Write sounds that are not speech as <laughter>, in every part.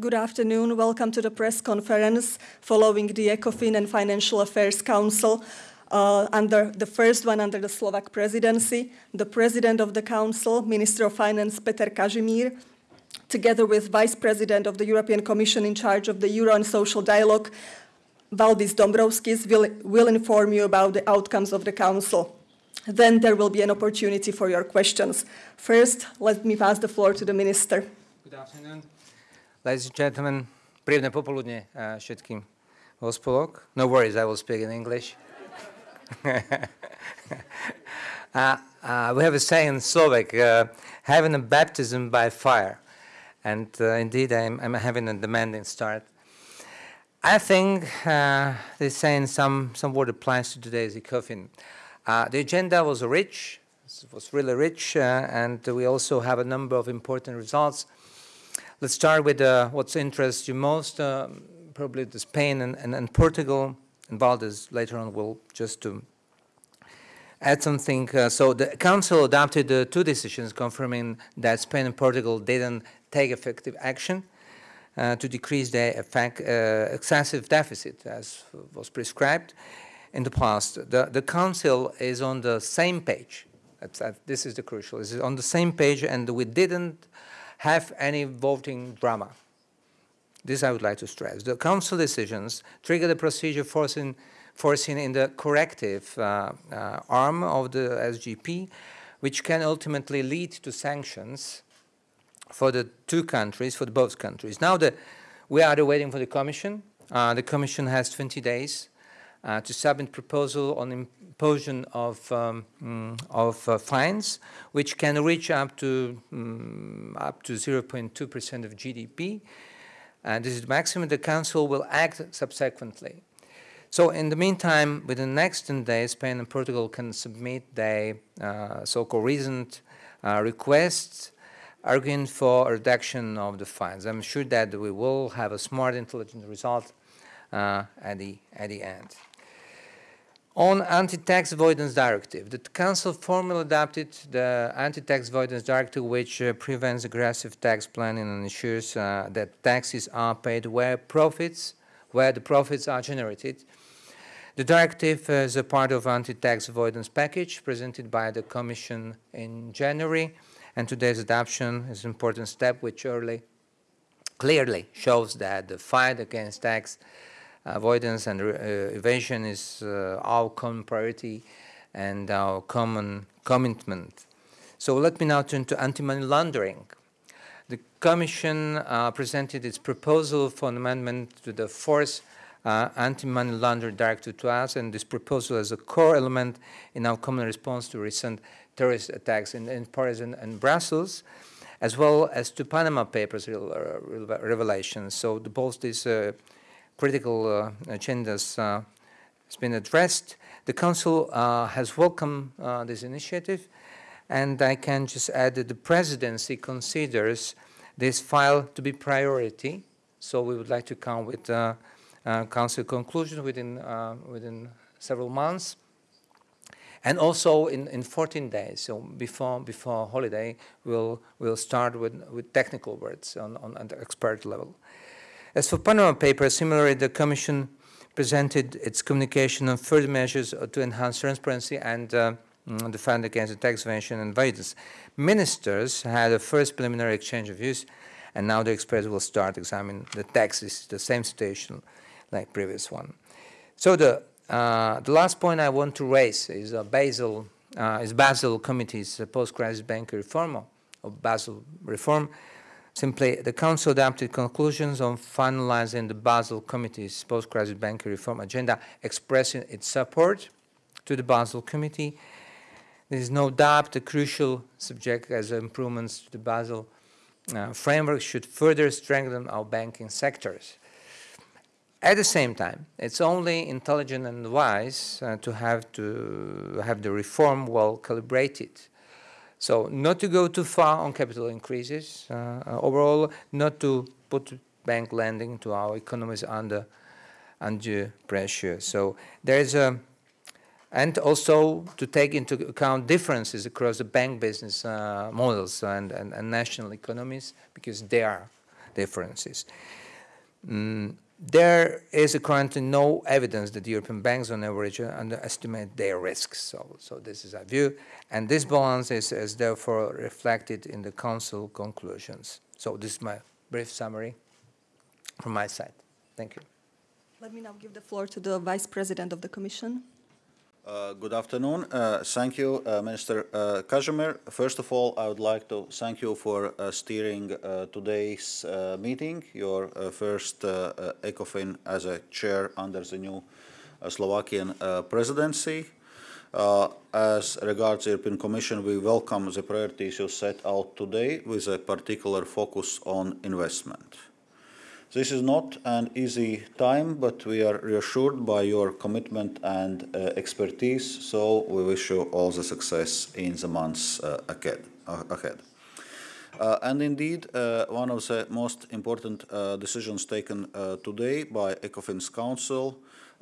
Good afternoon. Welcome to the press conference following the ECOFIN and Financial Affairs Council uh, under the first one under the Slovak presidency. The president of the council, Minister of Finance Peter Kažimír, together with Vice President of the European Commission in charge of the Euro and Social Dialogue, Valdis Dombrovskis, will, will inform you about the outcomes of the council. Then there will be an opportunity for your questions. First, let me pass the floor to the minister. Good afternoon. Ladies and gentlemen, príjemné popoludne všetkým vo. No worries, I will speak in English. <laughs> uh, uh, we have a saying in Slovak, uh, having a baptism by fire. And uh, indeed, I'm, I'm, having a demanding start. I think uh, this saying some, some word applies to today's ECOFIN. Uh, the agenda was rich, it was really rich, and we also have a number of important results Let's start with uh, what interests you most, uh, probably the Spain and, and, and, Portugal. And Valdis later on will just to add something. Uh, so the Council adopted uh, two decisions confirming that Spain and Portugal didn't take effective action uh, to decrease their effect, uh, excessive deficit as was prescribed in the past. The, the Council is on the same page. this is the crucial. Is on the same page and we didn't have any voting drama. This I would like to stress. The Council decisions trigger the procedure foreseen, foreseen in the corrective uh, uh, arm of the SGP, which can ultimately lead to sanctions for the two countries, for both countries. Now the, we are waiting for the Commission. Uh, the Commission has 20 days uh, to submit proposal on imposition of, um, mm, of uh, fines, which can reach up to um, up to 0.2% of GDP. And this is the maximum. The Council will act subsequently. So in the meantime, within the next 10 days, Spain and Portugal can submit their uh, so-called reasoned uh, requests arguing for a reduction of the fines. I'm sure that we will have a smart, intelligent result uh, at, the, at the end. On anti-tax avoidance directive, the Council formally adopted the anti-tax avoidance directive which uh, prevents aggressive tax planning and ensures uh, that taxes are paid where profits, where the profits are generated. The directive is a part of anti-tax avoidance package presented by the Commission in January and today's adoption is an important step which early, clearly shows that the fight against tax avoidance and uh, evasion is uh, our common priority and our common commitment. So let me now turn to anti-money laundering. The Commission uh, presented its proposal for an amendment to the fourth uh, anti-money laundering directive to us, and this proposal is a core element in our common response to recent terrorist attacks in, in Paris and, and, Brussels, as well as to Panama Papers revelations. So the, both these uh, critical uh, agendas uh, has been addressed. The Council uh, has welcomed this initiative, and I can just add that the Presidency considers this file to be priority, so we would like to come with uh, Council conclusion within, uh, within several months. And also in, in 14 days, so before, before holiday, we'll, we'll start with, with technical words on, on, on the expert level. As for Panama Papers, similarly, the Commission presented its communication on further measures to enhance transparency and uh, the against tax evasion and avoidance. Ministers had a first preliminary exchange of views, and now the experts will start examining the taxes, the same situation like previous one. So the uh, the last point I want to raise is uh, Basel uh, is Basel Committee's post-crisis banking reform or Basel reform Simply, the Council adopted conclusions on finalizing the Basel Committee's post-crisis banking reform agenda, expressing its support to the Basel Committee. There is no doubt the crucial subject as improvements to the Basel uh, framework should further strengthen our banking sectors. At the same time, it's only intelligent and wise uh, to have to have the reform well calibrated so not to go too far on capital increases uh, overall, not to put bank lending to our economies under undue pressure. So there is a, and also to take into account differences across the bank business uh, models and, and, and, national economies because there are differences. Mm, there is currently no evidence that European banks on average underestimate their risks. So, so this is our view. And this balance is, is therefore reflected in the Council conclusions. So this is my brief summary from my side. Thank you. Let me now give the floor to the Vice President of the Commission. Uh, good afternoon. Uh, thank you, uh, Minister uh, Kažimír. First of all, I would like to thank you for uh, steering uh, today's meeting, your first ECOFIN as a chair under the new Slovakian presidency. as regards the European Commission, we welcome the priorities you set out today with a particular focus on investment. This is not an easy time, but we are reassured by your commitment and uh, expertise, so we wish you all the success in the months uh, ahead. Uh, ahead. Uh, and indeed, uh, one of the most important uh, decisions taken today by ECOFIN's Council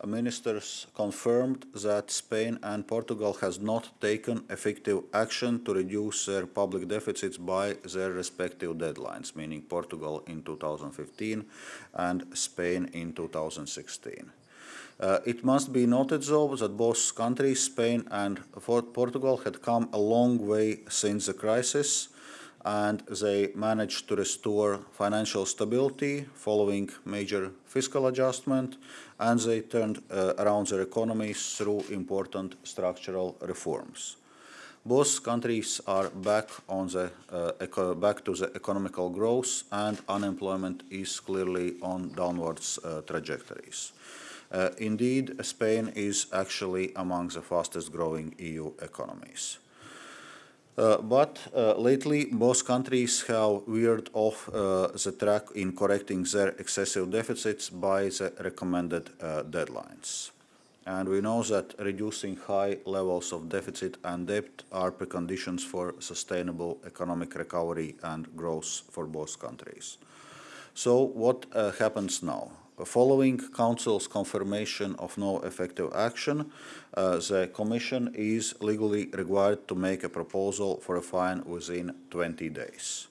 ministers confirmed that Spain and Portugal has not taken effective action to reduce their public deficits by their respective deadlines, meaning Portugal in 2015 and Spain in 2016. Uh, it must be noted, though, that both countries, Spain and Portugal, had come a long way since the crisis, and they managed to restore financial stability following major fiscal adjustment and they turned uh, around their economies through important structural reforms. Both countries are back on the uh, back to the economical growth and unemployment is clearly on downwards uh, trajectories. Uh, indeed, Spain is actually among the fastest growing EU economies. Uh, but uh, lately, both countries have veered off uh, the track in correcting their excessive deficits by the recommended deadlines. And we know that reducing high levels of deficit and debt are preconditions for sustainable economic recovery and growth for both countries. So what uh, happens now? Following Council's confirmation of no effective action, uh, the Commission is legally required to make a proposal for a fine within 20 days.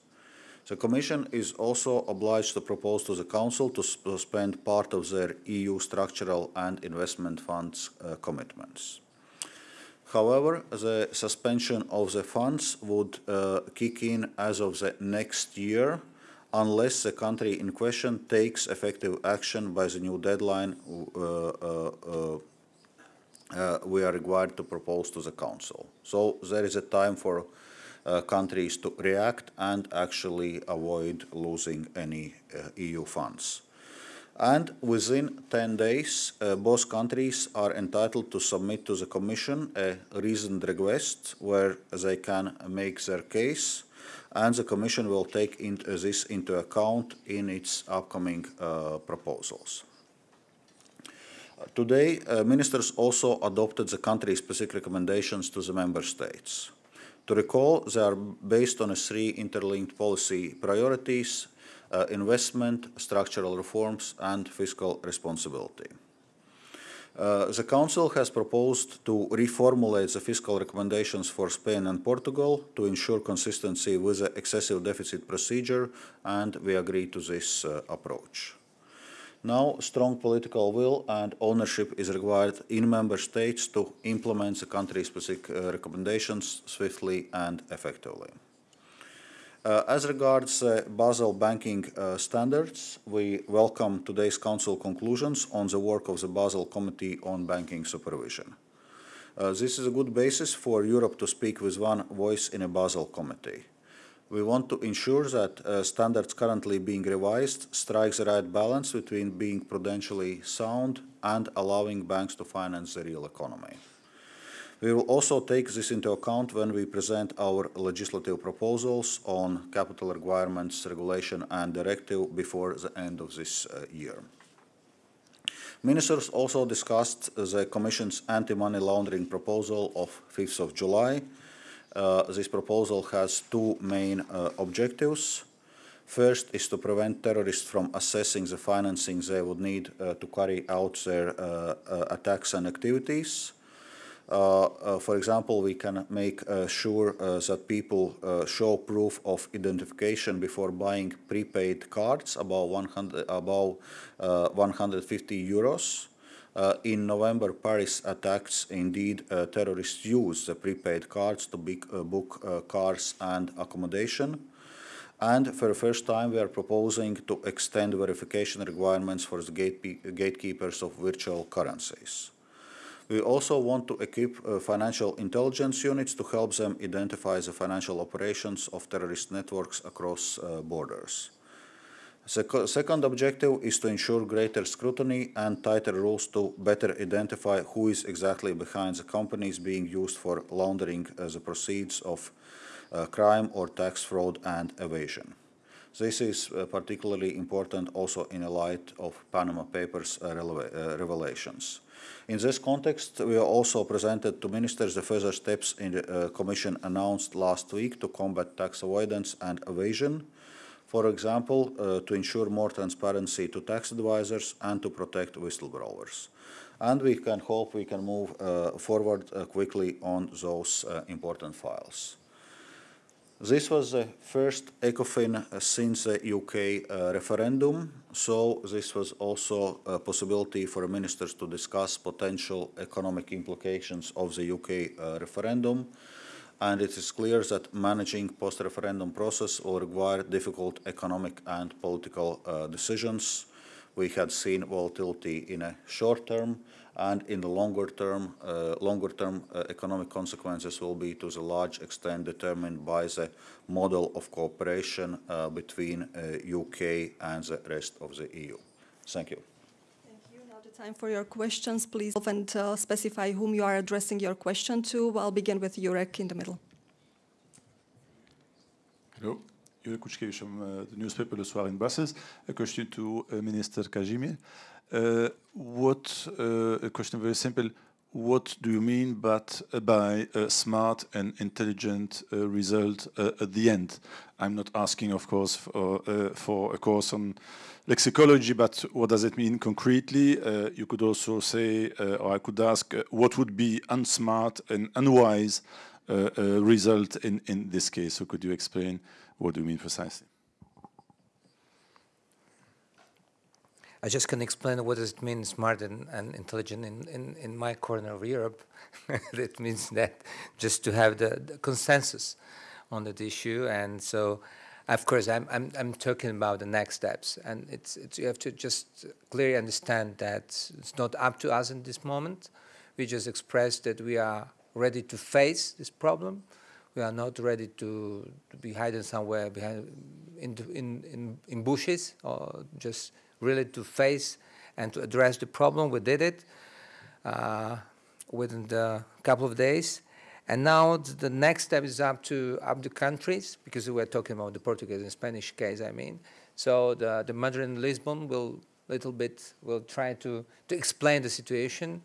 The Commission is also obliged to propose to the Council to suspend part of their EU structural and investment funds uh, commitments. However, the suspension of the funds would uh, kick in as of the next year unless the country in question takes effective action by the new deadline uh, uh, uh, uh, we are required to propose to the Council. So there is a time for uh, countries to react and actually avoid losing any uh, EU funds. And within 10 days, both countries are entitled to submit to the Commission a reasoned request where they can make their case and the Commission will take into this into account in its upcoming uh, proposals. Today, uh, ministers also adopted the country-specific recommendations to the member states. To recall, they are based on three interlinked policy priorities, uh, investment, structural reforms and fiscal responsibility. Uh, the Council has proposed to reformulate the fiscal recommendations for Spain and Portugal to ensure consistency with the excessive deficit procedure, and we agree to this uh, approach. Now, strong political will and ownership is required in member states to implement the country-specific uh, recommendations swiftly and effectively. Uh, as regards uh, Basel banking uh, standards, we welcome today's Council conclusions on the work of the Basel Committee on Banking Supervision. Uh, this is a good basis for Europe to speak with one voice in a Basel Committee. We want to ensure that uh, standards currently being revised strike the right balance between being prudentially sound and allowing banks to finance the real economy. We will also take this into account when we present our legislative proposals on capital requirements, regulation and directive before the end of this uh, year. Ministers also discussed the Commission's anti-money laundering proposal of 5th of July. Uh, this proposal has two main uh, objectives. First is to prevent terrorists from assessing the financing they would need uh, to carry out their uh, uh, attacks and activities. Uh, uh, for example, we can make uh, sure uh, that people uh, show proof of identification before buying prepaid cards above 100, above, uh, 150 euros. in November, Paris attacks, indeed, terrorists used the prepaid cards to book cars and accommodation. And for the first time, we are proposing to extend verification requirements for the gatekeepers of virtual currencies. We also want to equip uh, financial intelligence units to help them identify the financial operations of terrorist networks across uh, borders. The second objective is to ensure greater scrutiny and tighter rules to better identify who is exactly behind the companies being used for laundering uh, the proceeds of uh, crime or tax fraud and evasion. This is uh, particularly important also in the light of Panama Papers uh, revelations. In this context, we also presented to ministers the further steps in the uh, Commission announced last week to combat tax avoidance and evasion. For example, uh, to ensure more transparency to tax advisors and to protect whistleblowers. And we can hope we can move uh, forward uh, quickly on those uh, important files. This was the first ECOFIN since the UK uh, referendum, so this was also a possibility for ministers to discuss potential economic implications of the UK uh, referendum. And it is clear that managing post-referendum process will require difficult economic and political uh, decisions. We had seen volatility in a short term, and in the longer term, uh, longer term uh, economic consequences will be to a large extent determined by the model of cooperation uh, between UK uh, and the rest of the EU. Thank you. Thank you. Now the time for your questions, please, and uh, specify whom you are addressing your question to. I'll begin with Jurek in the middle. Hello. Jurek Kuczkiewicz from the newspaper Le Soir in Brussels. A question to Minister Kažimír. Uh, what a question very simple. What do you mean but, by a smart and intelligent uh, result uh, at the end? I'm not asking, of course, for, uh, for a course on lexicology, but what does it mean concretely? you could also say, or I could ask, what would be unsmart and unwise result in, in this case? So could you explain what do you mean precisely? I just can explain what does it mean smart and, and intelligent in, in, in my corner of Europe. <laughs> that means that just to have the, the, consensus on that issue. And so, of course, I'm, I'm, I'm talking about the next steps. And it's, it's, you have to just clearly understand that it's not up to us in this moment. We just expressed that we are ready to face this problem. We are not ready to, to be hidden somewhere behind in, in, in, in bushes or just really to face and to address the problem. We did it uh, within a couple of days. And now the next step is up to up the countries, because we were talking about the Portuguese and Spanish case, I mean. So the, the Madrid and Lisbon will little bit, will try to, to explain the situation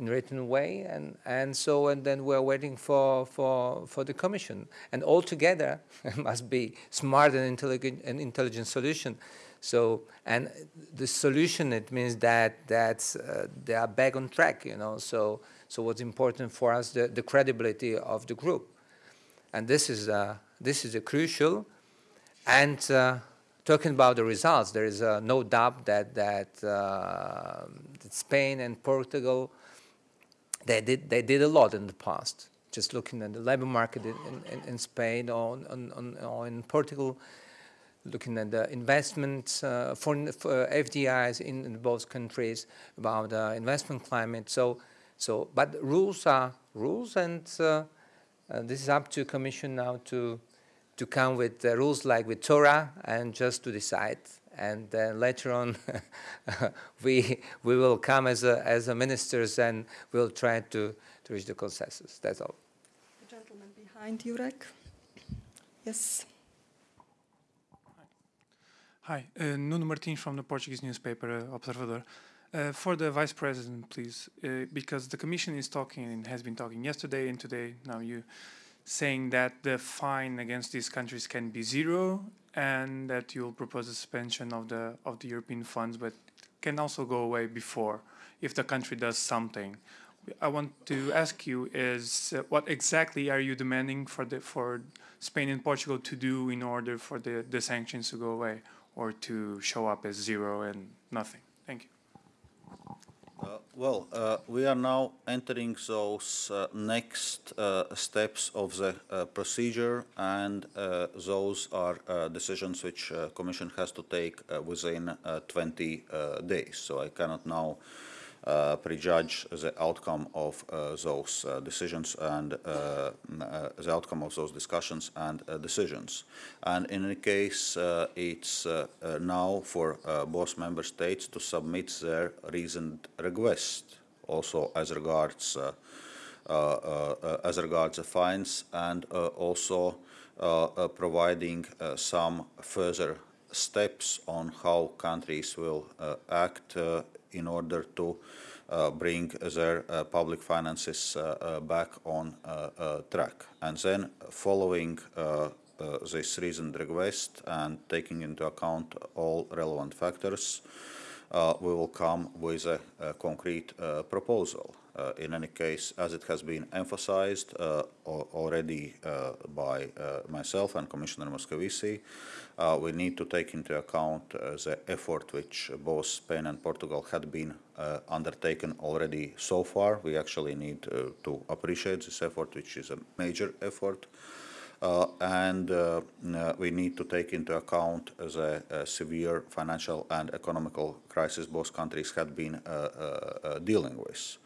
in written way. And, and so, and then we're waiting for, for, for the commission. And altogether, <laughs> it must be smart and intelligent, and intelligent solution. So, and the solution, it means that that's, uh, they are back on track, you know. So, so what's important for us, the, the credibility of the group. And this is, uh, this is a crucial. And uh, talking about the results, there is uh, no doubt that, that, uh, that Spain and Portugal, they did, they did a lot in the past. Just looking at the labor market in, in, in Spain or, on, on, or in Portugal, looking at the investment uh, for, for, FDIs in, in, both countries, about the investment climate. So, so, but rules are rules, and uh, uh, this is up to Commission now to to come with rules like with Torah and just to decide. And then later on, <laughs> we we will come as a, as a ministers and we'll try to to reach the consensus. That's all. The gentleman behind you, Jurek. Yes. Hi, uh, Nuno Martins from the Portuguese newspaper uh, Observador. Uh, for the Vice President, please, uh, because the Commission is talking and has been talking yesterday and today, now you, saying that the fine against these countries can be zero and that you'll propose a suspension of the of the European funds, but can also go away before if the country does something. I want to ask you is uh, what exactly are you demanding for the for Spain and Portugal to do in order for the, the sanctions to go away or to show up as zero and nothing? Thank you. Uh, well, uh, we are now entering those uh, next uh, steps of the uh, procedure, and uh, those are decisions which Commission has to take within 20 days. So I cannot now uh, Uh, prejudge the outcome of uh, those uh, decisions and uh, uh, the outcome of those discussions and uh, decisions. And in any case, uh, it's uh, now for both member states to submit their reasoned request, also as regards as regards the fines and also providing some further steps on how countries will act in order to uh, bring their uh, public finances uh, uh back on uh, uh, track. And then following this reasoned request and taking into account all relevant factors, we will come with a, a concrete proposal. Uh, in any case, as it has been emphasized already by myself and Commissioner Moscovici, uh, we need to take into account uh, the effort which both Spain and Portugal had been uh, undertaken already so far. We actually need to appreciate this effort, which is a major effort. Uh, and uh, we need to take into account the uh, severe financial and economical crisis both countries had been dealing with.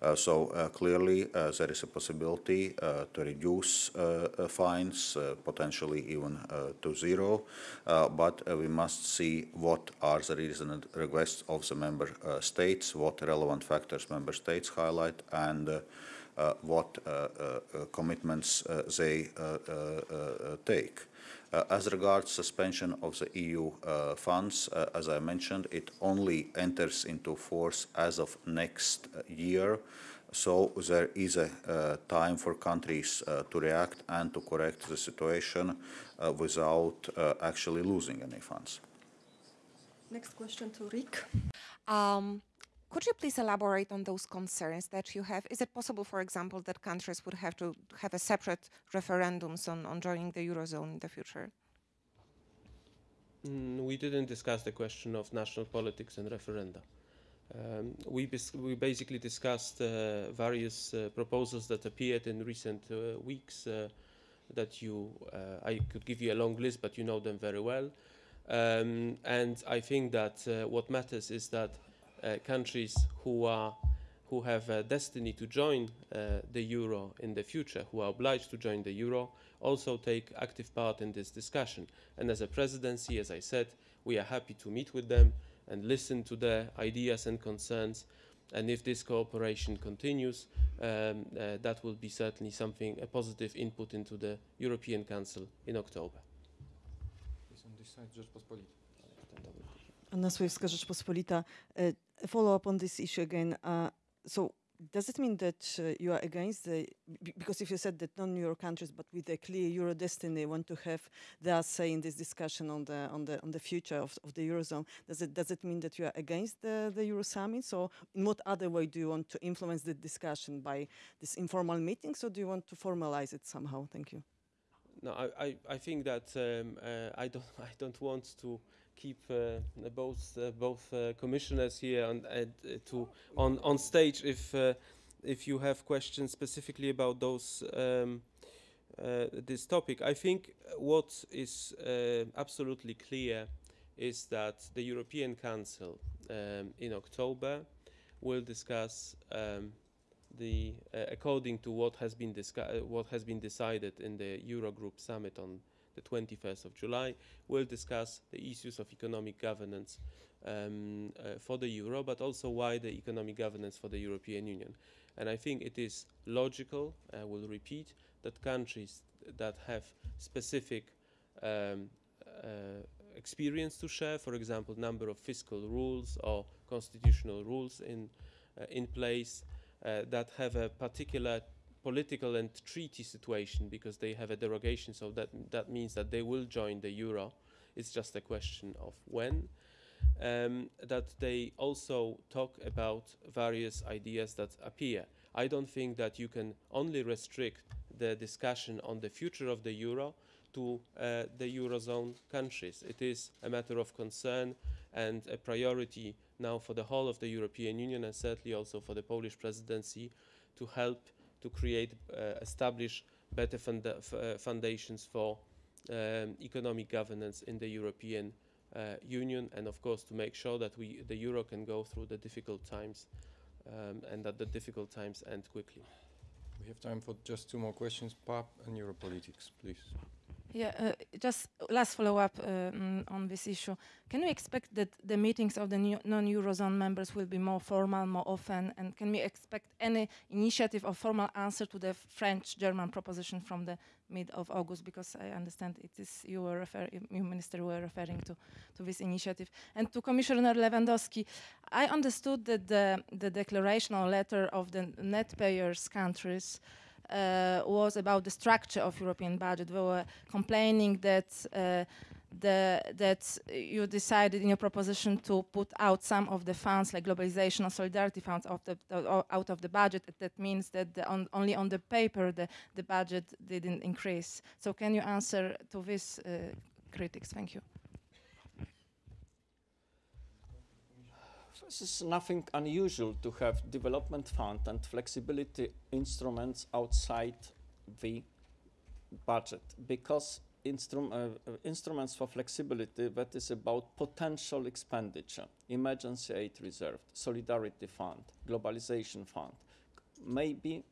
Uh, so uh, clearly uh, there is a possibility uh, to reduce uh, uh, fines, potentially even to zero, but we must see what are the reasoned requests of the member states, what relevant factors member states highlight, and uh, what uh, uh, commitments they take. Uh, as regards suspension of the EU uh, funds, uh, as I mentioned, it only enters into force as of next year. So there is a time for countries to react and to correct the situation without actually losing any funds. Next question to Rick. Um, could you please elaborate on those concerns that you have? Is it possible, for example, that countries would have to have a separate referendums on, on joining the Eurozone in the future? Mm, we didn't discuss the question of national politics and referenda. Um, we, we basically discussed uh, various uh, proposals that appeared in recent uh, weeks uh, that you, uh, I could give you a long list, but you know them very well. Um, and I think that uh, what matters is that countries who are who have a destiny to join uh, the euro in the future, who are obliged to join the euro, also take active part in this discussion. And as a presidency, as I said, we are happy to meet with them and listen to their ideas and concerns. And if this cooperation continues, um, uh, that will be certainly something, a positive input into the European Council in October. Anna Słojewska, Rzeczpospolita. Follow up on this issue again. Uh, so does it mean that uh, you are against the because if you said that non-euro countries but with a clear euro destiny want to have their say in this discussion on the on the on the future of, of the eurozone does it does it mean that you are against the, the euro summit so in what other way do you want to influence the discussion by this informal meetings or do you want to formalize it somehow thank you no i i, I think that um, uh, i don't <laughs> i don't want to keep uh, both uh, both uh, commissioners here on to on on stage if if you have questions specifically about those um, this topic. I think what is absolutely clear is that the European Council um, in October will discuss um, the uh, according to what has been what has been decided in the Eurogroup summit on the 21st of July, will discuss the issues of economic governance um, uh, for the euro, but also wider economic governance for the European Union. And I think it is logical, I will repeat, that countries that have specific um, uh, experience to share, for example, number of fiscal rules or constitutional rules in, uh, in place, uh, that have a particular political and treaty situation because they have a derogation, so that, that means that they will join the euro. It's just a question of when. Um, that they also talk about various ideas that appear. I don't think that you can only restrict the discussion on the future of the euro to uh, the eurozone countries. It is a matter of concern and a priority now for the whole of the European Union and certainly also for the Polish presidency to help to create, uh, establish better funda uh, foundations for um, economic governance in the European uh, Union and of course to make sure that we, the euro can go through the difficult times um, and that the difficult times end quickly. We have time for just two more questions. PAP and Europolitics, please. Yeah, uh, just last follow-up um, on this issue. Can we expect that the meetings of the non-Eurozone members will be more formal, more often, and can we expect any initiative or formal answer to the French-German proposition from the mid of August? Because I understand it is you were you minister were referring to, to this initiative. And to Commissioner Lewandowski, I understood that the, the declaration or letter of the net payers countries uh, was about the structure of European budget. They were complaining that uh, the, that you decided in your proposition to put out some of the funds, like globalization or solidarity funds, of the, uh, out of the budget. That means that on, only on the paper the, the budget didn't increase. So can you answer to this uh, critics? Thank you. This is nothing unusual to have development fund and flexibility instruments outside the budget because instrum uh, instruments for flexibility that is about potential expenditure, emergency aid reserve, solidarity fund, globalization fund, may be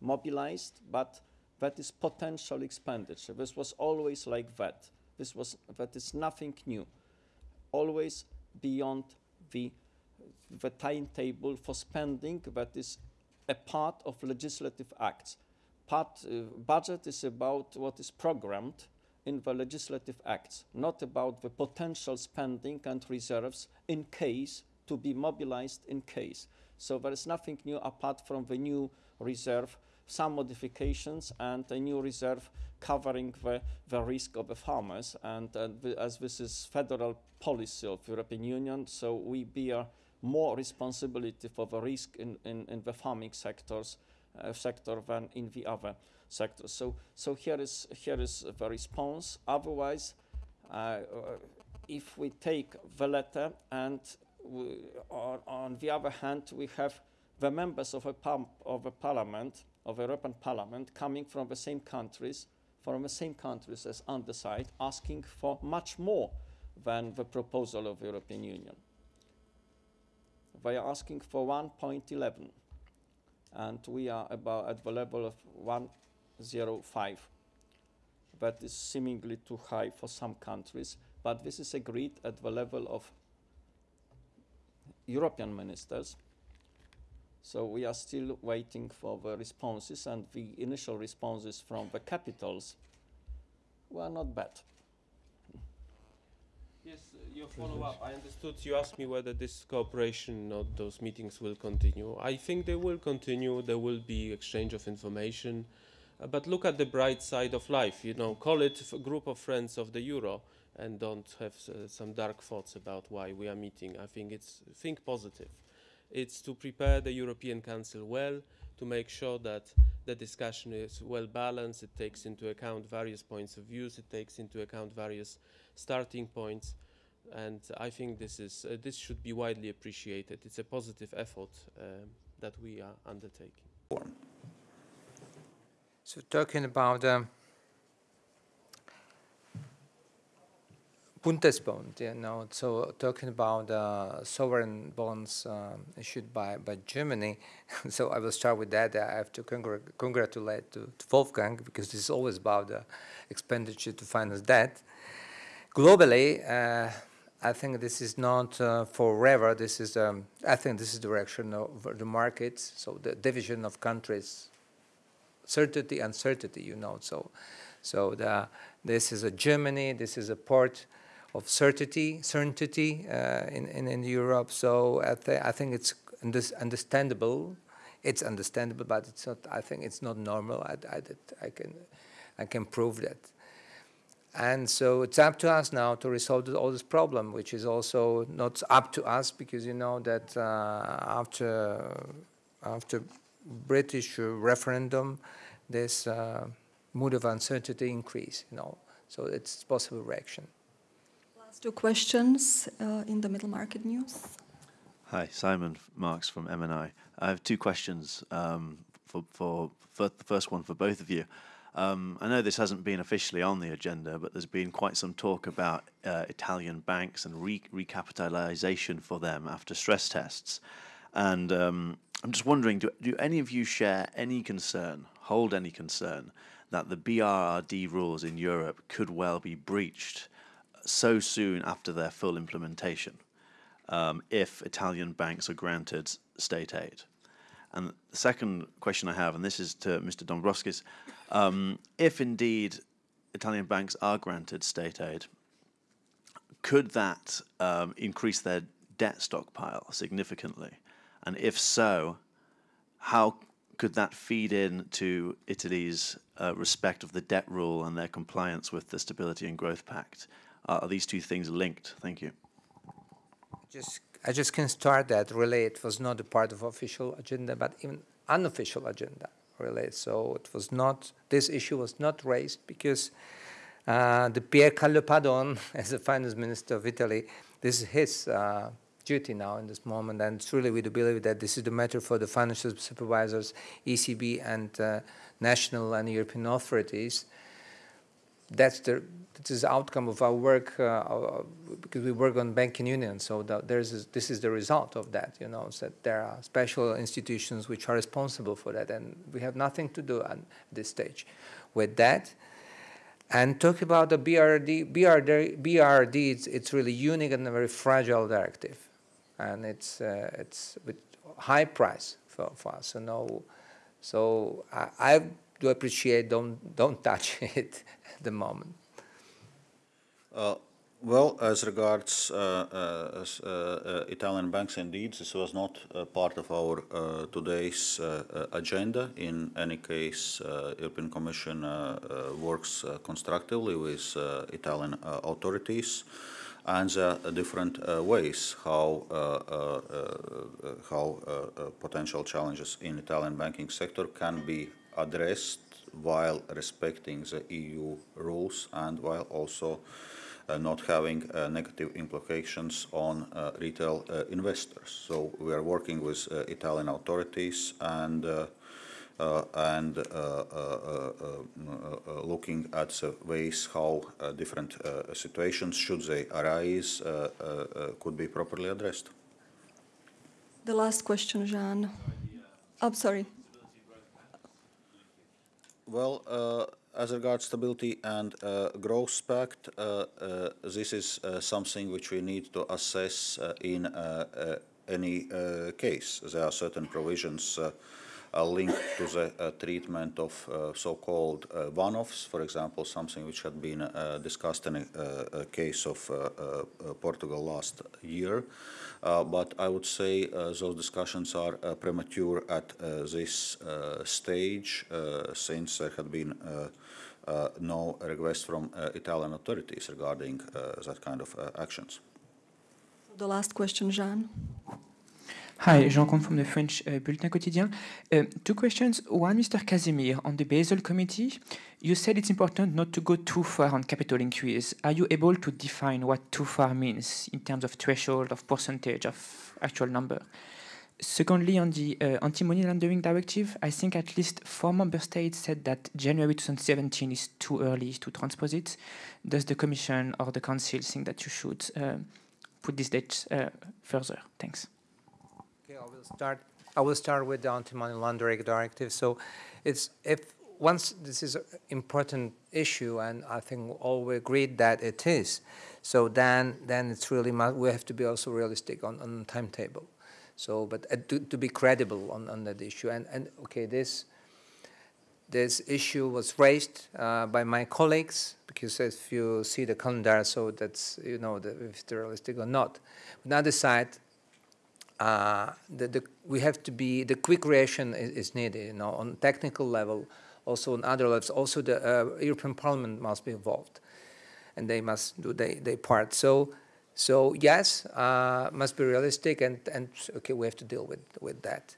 mobilized, but that is potential expenditure. This was always like that. This was that is nothing new. Always beyond the the timetable for spending that is a part of legislative acts. Part, uh, budget is about what is programmed in the legislative acts, not about the potential spending and reserves in case to be mobilized in case. So there is nothing new apart from the new reserve, some modifications and a new reserve covering the, the risk of the farmers. And, and as this is federal policy of European Union, so we bear more responsibility for the risk in, in, in the farming sectors uh, sector than in the other sectors. So, so here is here is the response. Otherwise, uh, uh if we take the letter and we, on, on, the other hand, we have the members of a, of a parliament, of a European Parliament, coming from the same countries, from the same countries as underside, asking for much more than the proposal of the European Union they are asking for 1.11 and we are about at the level of 1.05. that is seemingly too high for some countries but this is agreed at the level of European ministers so we are still waiting for the responses and the initial responses from the capitals were not bad. Yes, uh, your follow-up. I understood you asked me whether this cooperation or those meetings will continue. I think they will continue. There will be exchange of information. Uh, but look at the bright side of life. You know, call it a group of friends of the euro and don't have uh, some dark thoughts about why we are meeting. I think it's think positive. It's to prepare the European Council well, to make sure that the discussion is well balanced, it takes into account various points of views, it takes into account various starting points and I think this is uh, this should be widely appreciated. It's a positive effort um, that we are undertaking. So talking about um, Bundesbond, you know, so talking about uh, sovereign bonds um, issued by, by Germany, <laughs> so I will start with that. I have to congr congratulate to, to Wolfgang because this is always about the expenditure to finance debt globally, uh, I think this is not uh, forever. This is, um, I think this is the direction of the markets. So the division of countries, certainty, uncertainty, you know. So, so the, this is a Germany. This is a part of certainty, certainty uh, in, in, in Europe. So I, th I think it's understandable. It's understandable, but it's not. I think it's not normal. I, I, I can, I can prove that. And so it's up to us now to resolve all this problem, which is also not up to us because you know that uh, after after British referendum, this uh, mood of uncertainty increase, you know, so it's possible reaction. Two questions uh, in the middle market news. Hi, Simon Marks from MNI. I have two questions um, for, for, for, the first one for both of you. Um, I know this hasn't been officially on the agenda, but there's been quite some talk about uh, Italian banks and re recapitalization for them after stress tests. And um, I'm just wondering, do, do any of you share any concern, hold any concern, that the BRRD rules in Europe could well be breached so soon after their full implementation um, if Italian banks are granted state aid? And the second question I have, and this is to Mr. Dombrovskis, um, if indeed Italian banks are granted state aid, could that um, increase their debt stockpile significantly? And if so, how could that feed into Italy's uh, respect of the debt rule and their compliance with the Stability and Growth Pact? Uh, are these two things linked? Thank you. Just I just can start that really it was not a part of official agenda, but even unofficial agenda really. So it was not, this issue was not raised because uh, the Pier Carlo Padoan, <laughs> as the finance minister of Italy, this is his uh, duty now in this moment, and truly we do believe that this is the matter for the financial supervisors, ECB and uh, national and European authorities. That's the this is outcome of our work uh, because we work on banking union. So there's a, this is the result of that. You know, so that there are special institutions which are responsible for that, and we have nothing to do at this stage with that. And talk about the BRD, BRD, BRD it's, it's really unique and a very fragile directive, and it's uh, it's with high price for, for us. So no, so I, I do appreciate don't don't <laughs> touch it the moment. Uh, well, as regards uh, uh, uh, uh, Italian banks, indeed, this was not uh, part of our uh, today's agenda. In any case, European Commission works constructively with Italian authorities and are different uh, ways how uh, uh, how potential challenges in Italian banking sector can be addressed while respecting the EU rules and while also uh, not having uh, negative implications on uh, retail investors. So we are working with Italian authorities and uh, and uh, uh, looking at the ways how different situations, should they arise, could be properly addressed. The last question, Jean. I'm oh, sorry. Well, uh, as regards stability and uh, growth pact, uh, uh, this is uh, something which we need to assess uh, in any case. There are certain provisions uh, linked to the uh, treatment of uh, so-called one-offs, for example, something which had been discussed in a, a case of Portugal last year. but I would say those discussions are premature at this stage since there had been uh, no request from uh, Italian authorities regarding uh, that kind of actions. The last question, Jean. Hi, Jean Comte from the French uh, Bulletin Quotidien. Uh, two questions. One, Mr. Kažimír, on the Basel Committee, you said it's important not to go too far on capital increase. Are you able to define what too far means in terms of threshold, of percentage, of actual number? Secondly, on the uh, anti-money laundering directive, I think at least four member states said that January 2017 is too early to transpose it. Does the Commission or the Council think that you should uh, put this date uh, further? Thanks will start. I will start with the anti-money laundering directive. So, it's if once this is an important issue, and I think all we agreed that it is. So then, then it's really we have to be also realistic on on timetable. So, but uh, to, to be credible on, on that issue, and and okay, this this issue was raised uh, by my colleagues because if you see the calendar, so that's you know the, if it's realistic or not. On the other side, the, the, we have to be, the quick reaction is, is, needed, you know, on technical level, also on other levels. Also the uh, European Parliament must be involved and they must do their, their part. So, so yes, uh, must be realistic and, and okay, we have to deal with, with that.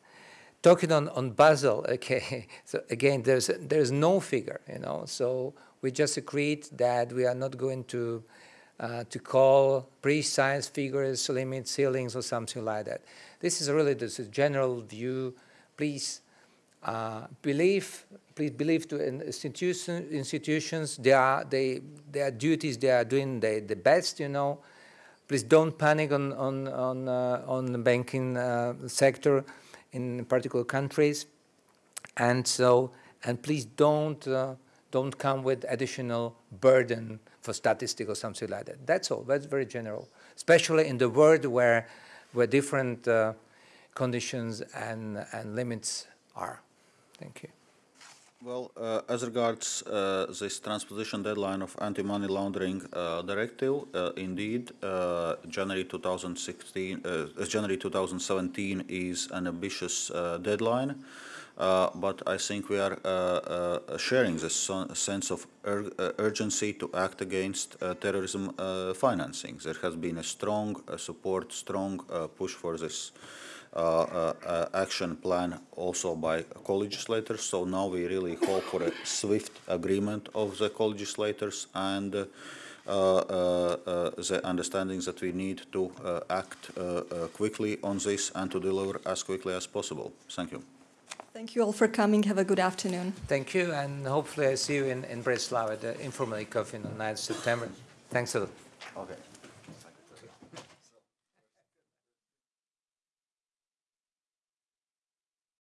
talking on, on Basel, <laughs> okay, so again, there's, there's no figure, you know, so we just agreed that we are not going to, uh, to call precise figures, limits, ceilings, or something like that. This is really just a general view. Please uh, believe, please believe to institution, institutions, they are, they, their duties, they are doing the, the best, you know. Please don't panic on, on, on, uh, on the banking uh, sector in particular countries. And so, and please don't, uh, don't come with additional burden for statistics or something like that. That's all, that's very general, especially in the world where, where different uh, conditions and, and limits are. Thank you. Well, uh, as regards uh, this transposition deadline of anti-money laundering uh, directive, uh, indeed, uh, January 2016, uh, January 2017 is an ambitious deadline, Uh, but I think we are uh, uh, sharing this sense of ur urgency to act against terrorism financing. There has been a strong support, strong push for this uh, uh, action plan also by co-legislators. So now we really hope for a swift agreement of the co-legislators and uh, the understanding that we need to act quickly on this and to deliver as quickly as possible. Thank you. Thank you all for coming. Have a good afternoon. Thank you, and hopefully I see you in, in Bratislava at the informal ECOFIN on 9th September. Thanks a lot. Okay.